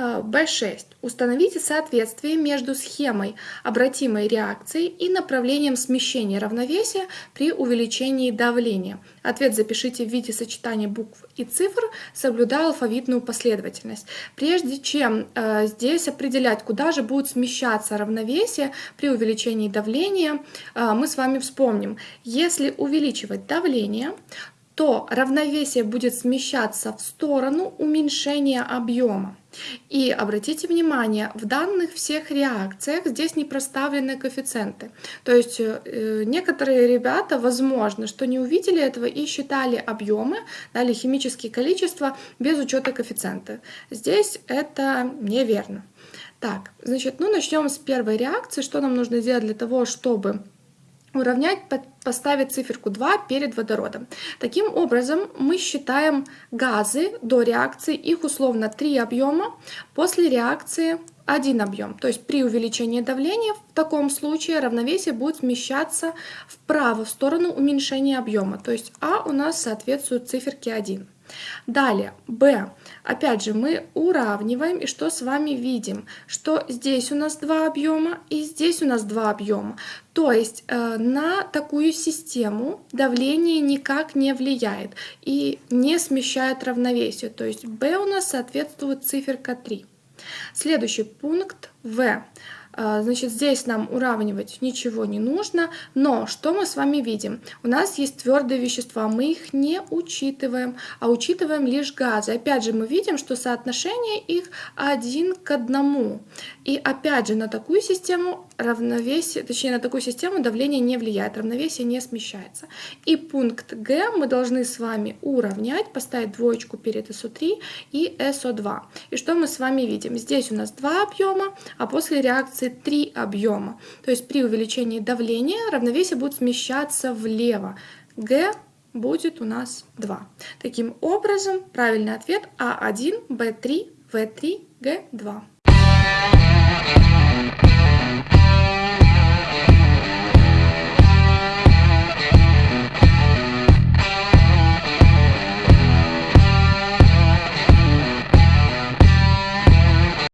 В6. Установите соответствие между схемой обратимой реакции и направлением смещения равновесия при увеличении давления. Ответ запишите в виде сочетания букв и цифр, соблюдая алфавитную последовательность. Прежде чем э, здесь определять, куда же будет смещаться равновесие при увеличении давления, э, мы с вами вспомним, если увеличивать давление, то равновесие будет смещаться в сторону уменьшения объема. И обратите внимание, в данных всех реакциях здесь не проставлены коэффициенты. То есть э, некоторые ребята, возможно, что не увидели этого и считали объемы, дали химические количества без учета коэффициента. Здесь это неверно. Так, значит, ну начнем с первой реакции. Что нам нужно сделать для того, чтобы уравнять, поставить циферку 2 перед водородом. Таким образом, мы считаем газы до реакции, их условно 3 объема, после реакции 1 объем. То есть при увеличении давления в таком случае равновесие будет смещаться вправо, в сторону уменьшения объема. То есть А у нас соответствует циферке 1. Далее, b. Опять же, мы уравниваем, и что с вами видим? Что здесь у нас два объема, и здесь у нас два объема. То есть э, на такую систему давление никак не влияет и не смещает равновесие. То есть b у нас соответствует циферка 3. Следующий пункт v. А, значит, здесь нам уравнивать ничего не нужно, но что мы с вами видим? У нас есть твердые вещества, мы их не учитываем, а учитываем лишь газы. Опять же, мы видим, что соотношение их один к одному. И опять же, на такую систему равновесие, точнее, на такую систему давление не влияет, равновесие не смещается. И пункт Г мы должны с вами уравнять, поставить двоечку перед СО3 и СО2. И что мы с вами видим? Здесь у нас два объема, а после реакции три объема. То есть при увеличении давления равновесие будет смещаться влево. Г будет у нас 2. Таким образом, правильный ответ А1, Б3, В3, Г2.